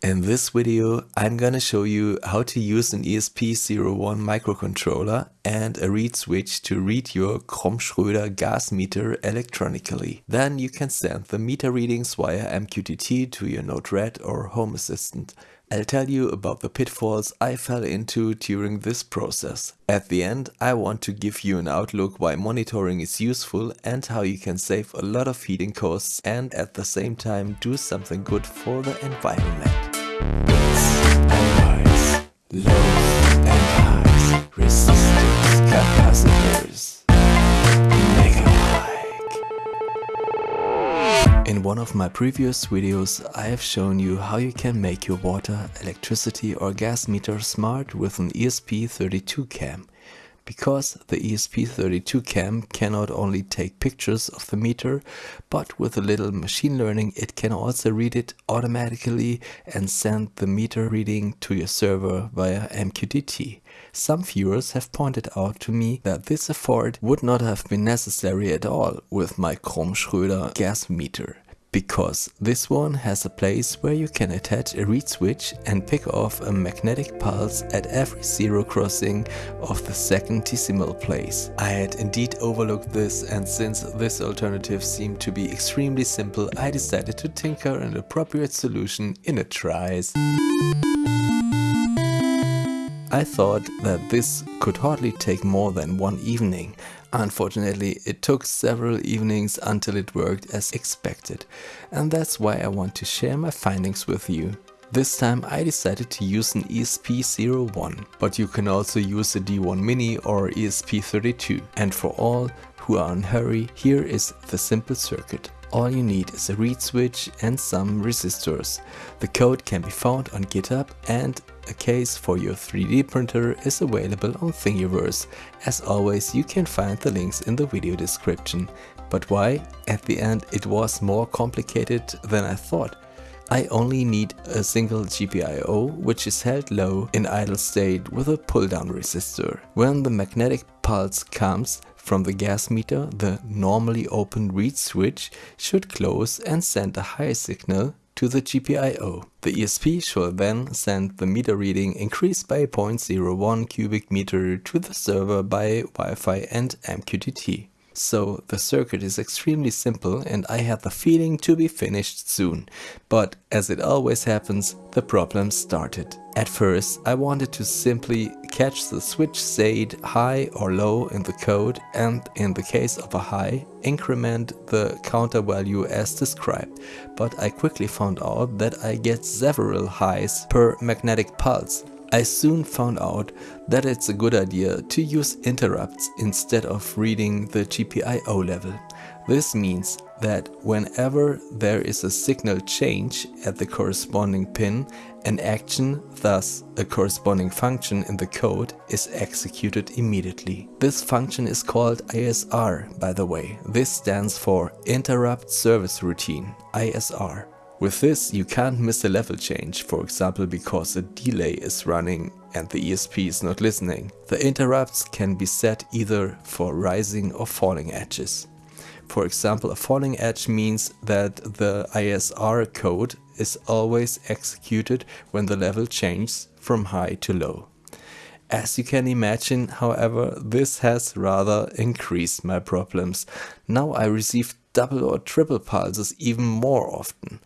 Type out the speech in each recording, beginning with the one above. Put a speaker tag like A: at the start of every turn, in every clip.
A: In this video I'm gonna show you how to use an ESP01 microcontroller and a reed switch to read your Krumm-Schröder gas meter electronically. Then you can send the meter readings via MQTT to your Node-RED or Home Assistant. I'll tell you about the pitfalls I fell into during this process. At the end, I want to give you an outlook why monitoring is useful and how you can save a lot of heating costs and at the same time do something good for the environment. In one of my previous videos I have shown you how you can make your water, electricity or gas meter smart with an ESP32 cam. Because the ESP32 cam can not only take pictures of the meter, but with a little machine learning it can also read it automatically and send the meter reading to your server via MQTT. Some viewers have pointed out to me that this effort would not have been necessary at all with my Krumm-Schröder gas meter because this one has a place where you can attach a reed switch and pick off a magnetic pulse at every zero crossing of the second decimal place. I had indeed overlooked this and since this alternative seemed to be extremely simple I decided to tinker an appropriate solution in a trice. I thought that this could hardly take more than one evening. Unfortunately, it took several evenings until it worked as expected. And that's why I want to share my findings with you. This time I decided to use an ESP01, but you can also use a D1 Mini or ESP32. And for all who are in hurry, here is the simple circuit. All you need is a reed switch and some resistors. The code can be found on GitHub and a case for your 3D printer is available on Thingiverse. As always, you can find the links in the video description. But why? At the end it was more complicated than I thought. I only need a single GPIO which is held low in idle state with a pull-down resistor. When the magnetic pulse comes from the gas meter, the normally open reed switch should close and send a high signal to the GPIO. The ESP shall then send the meter reading increased by 0.01 cubic meter to the server by Wi-Fi and MQTT. So the circuit is extremely simple and I had the feeling to be finished soon. But as it always happens, the problem started. At first I wanted to simply catch the switch state high or low in the code and in the case of a high, increment the counter value as described. But I quickly found out that I get several highs per magnetic pulse I soon found out that it's a good idea to use interrupts instead of reading the GPIO level. This means that whenever there is a signal change at the corresponding pin, an action, thus a corresponding function in the code, is executed immediately. This function is called ISR, by the way. This stands for Interrupt Service Routine, ISR. With this you can't miss a level change, for example because a delay is running and the ESP is not listening. The interrupts can be set either for rising or falling edges. For example, a falling edge means that the ISR code is always executed when the level changes from high to low. As you can imagine, however, this has rather increased my problems. Now I receive double or triple pulses even more often.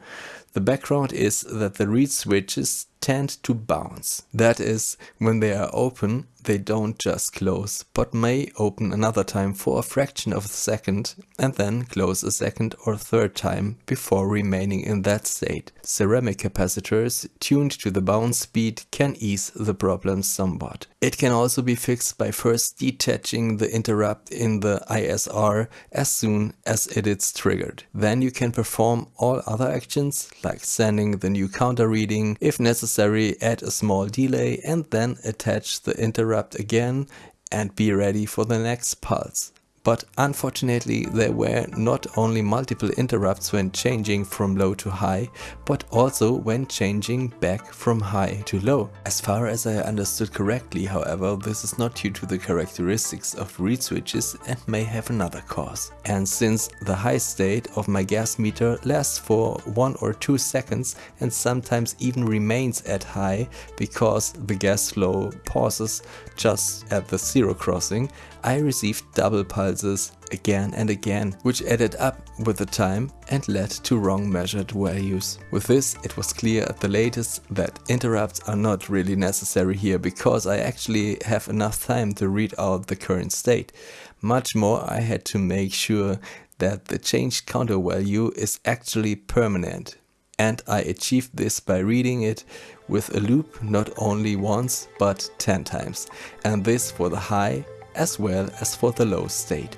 A: The background is that the reed switches tend to bounce. That is, when they are open, they don't just close, but may open another time for a fraction of a second and then close a second or third time before remaining in that state. Ceramic capacitors tuned to the bounce speed can ease the problem somewhat. It can also be fixed by first detaching the interrupt in the ISR as soon as it is triggered. Then you can perform all other actions like sending the new counter reading, if necessary add a small delay and then attach the interrupt again and be ready for the next pulse. But unfortunately there were not only multiple interrupts when changing from low to high, but also when changing back from high to low. As far as I understood correctly however, this is not due to the characteristics of reed switches and may have another cause. And since the high state of my gas meter lasts for one or two seconds and sometimes even remains at high because the gas flow pauses just at the zero crossing, I received double pulses again and again, which added up with the time and led to wrong measured values. With this, it was clear at the latest that interrupts are not really necessary here because I actually have enough time to read out the current state. Much more I had to make sure that the changed counter value is actually permanent. And I achieved this by reading it with a loop not only once but 10 times. And this for the high as well as for the low state.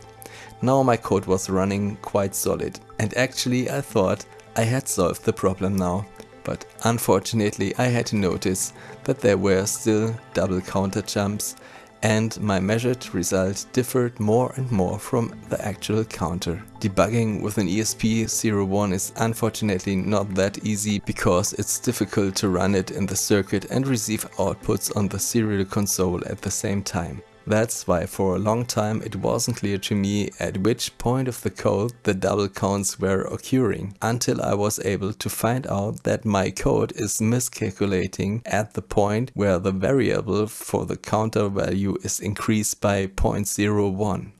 A: Now my code was running quite solid and actually I thought I had solved the problem now. But unfortunately I had to notice that there were still double counter jumps and my measured result differed more and more from the actual counter. Debugging with an ESP01 is unfortunately not that easy because it's difficult to run it in the circuit and receive outputs on the serial console at the same time. That's why for a long time it wasn't clear to me at which point of the code the double counts were occurring, until I was able to find out that my code is miscalculating at the point where the variable for the counter value is increased by 0.01.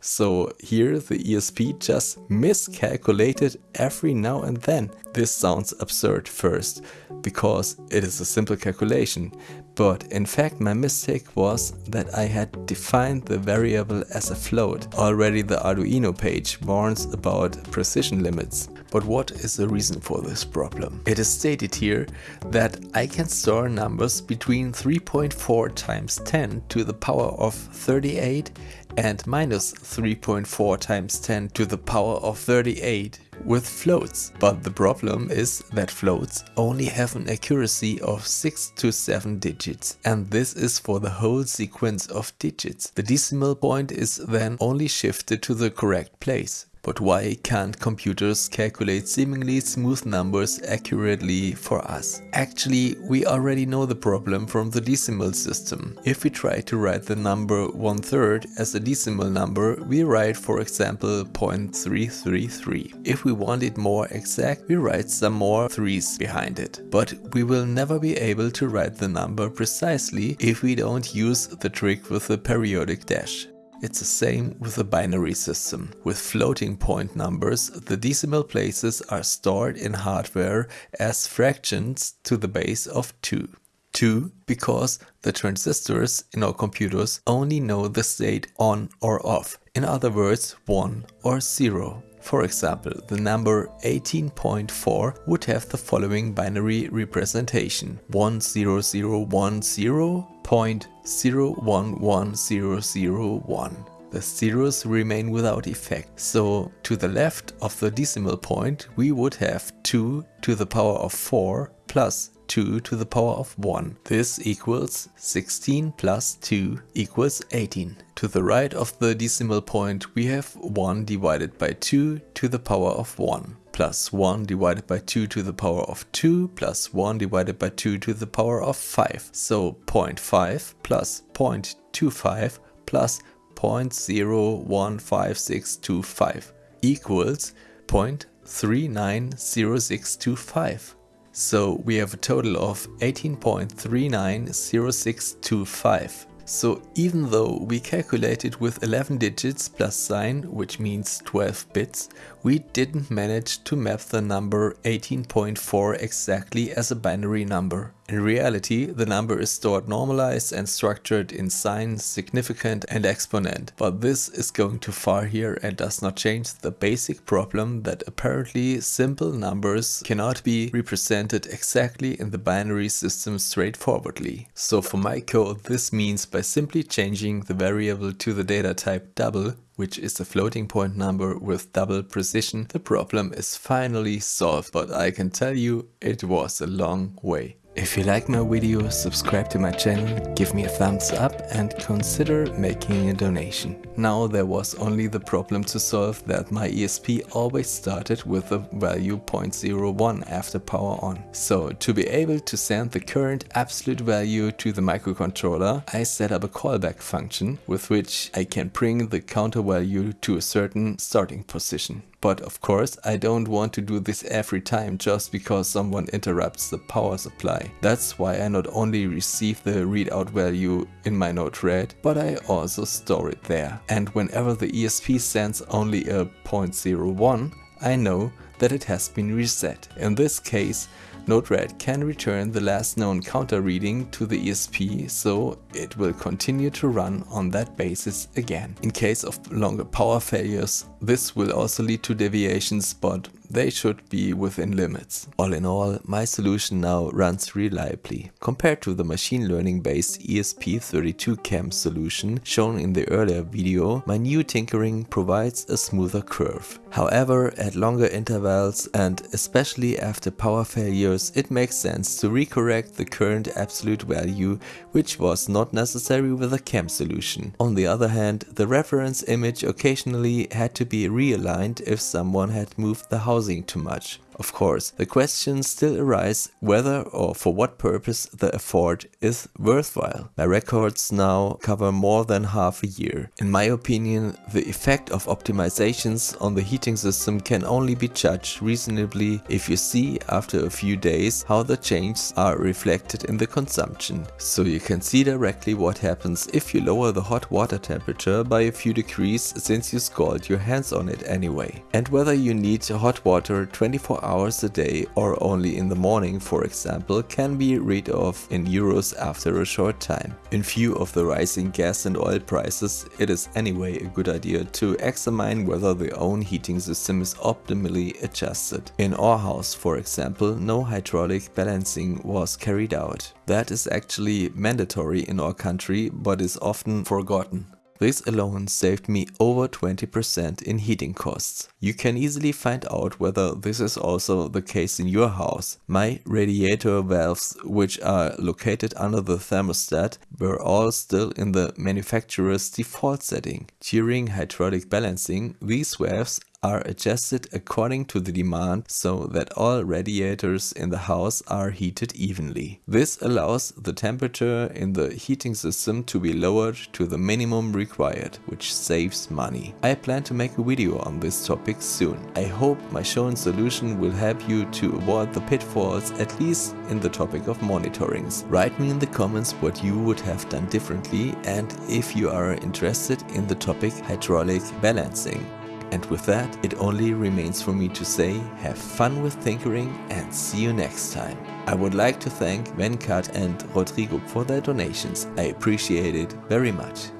A: So here the ESP just miscalculated every now and then. This sounds absurd first, because it is a simple calculation, but in fact my mistake was that I had defined the variable as a float. Already the Arduino page warns about precision limits. But what is the reason for this problem? It is stated here that I can store numbers between 3.4 times 10 to the power of 38 and minus 3.4 times 10 to the power of 38 with floats. But the problem is that floats only have an accuracy of 6 to 7 digits and this is for the whole sequence of digits. The decimal point is then only shifted to the correct place. But why can't computers calculate seemingly smooth numbers accurately for us? Actually, we already know the problem from the decimal system. If we try to write the number one third as a decimal number, we write for example 0.333. If we want it more exact, we write some more threes behind it. But we will never be able to write the number precisely if we don't use the trick with the periodic dash. It's the same with the binary system. With floating point numbers, the decimal places are stored in hardware as fractions to the base of 2. 2 because the transistors in our computers only know the state on or off, in other words 1 or 0. For example, the number 18.4 would have the following binary representation 10010.011001. The zeros remain without effect, so to the left of the decimal point we would have 2 to the power of 4 plus 2 to the power of 1. This equals 16 plus 2 equals 18. To the right of the decimal point we have 1 divided by 2 to the power of 1 plus 1 divided by 2 to the power of 2 plus 1 divided by 2 to the power of 5. So 0.5 plus 0.25 plus 0.015625 equals 0.390625. So we have a total of 18.390625. So even though we calculated with 11 digits plus sign, which means 12 bits, we didn't manage to map the number 18.4 exactly as a binary number. In reality, the number is stored normalized and structured in sign, significant and exponent, but this is going too far here and does not change the basic problem that apparently simple numbers cannot be represented exactly in the binary system straightforwardly. So for my code this means by simply changing the variable to the data type double, which is a floating point number with double precision, the problem is finally solved, but I can tell you it was a long way. If you like my video, subscribe to my channel, give me a thumbs up and consider making a donation. Now there was only the problem to solve that my ESP always started with the value 0.01 after power on. So to be able to send the current absolute value to the microcontroller, I set up a callback function with which I can bring the counter value to a certain starting position. But of course, I don't want to do this every time just because someone interrupts the power supply. That's why I not only receive the readout value in my node-RED, but I also store it there. And whenever the ESP sends only a 0.01, I know that it has been reset. In this case, Node-RED can return the last known counter reading to the ESP, so it will continue to run on that basis again. In case of longer power failures, this will also lead to deviations, but they should be within limits. All in all, my solution now runs reliably. Compared to the machine learning based ESP32CAM solution shown in the earlier video, my new tinkering provides a smoother curve. However, at longer intervals and especially after power failures, it makes sense to recorrect the current absolute value, which was not necessary with the CAM solution. On the other hand, the reference image occasionally had to be realigned if someone had moved the house housing too much. Of course, the question still arises whether or for what purpose the effort is worthwhile. My records now cover more than half a year. In my opinion, the effect of optimizations on the heating system can only be judged reasonably if you see after a few days how the changes are reflected in the consumption. So you can see directly what happens if you lower the hot water temperature by a few degrees since you scald your hands on it anyway. And whether you need hot water 24 hours a day or only in the morning for example can be read off in euros after a short time. In view of the rising gas and oil prices it is anyway a good idea to examine whether the own heating system is optimally adjusted. In our house for example no hydraulic balancing was carried out. That is actually mandatory in our country but is often forgotten. This alone saved me over 20% in heating costs. You can easily find out whether this is also the case in your house. My radiator valves, which are located under the thermostat, were all still in the manufacturer's default setting. During hydraulic balancing, these valves are adjusted according to the demand so that all radiators in the house are heated evenly. This allows the temperature in the heating system to be lowered to the minimum required, which saves money. I plan to make a video on this topic soon. I hope my shown solution will help you to avoid the pitfalls at least in the topic of monitorings. Write me in the comments what you would have done differently and if you are interested in the topic hydraulic balancing. And with that, it only remains for me to say have fun with tinkering and see you next time. I would like to thank Venkat and Rodrigo for their donations. I appreciate it very much.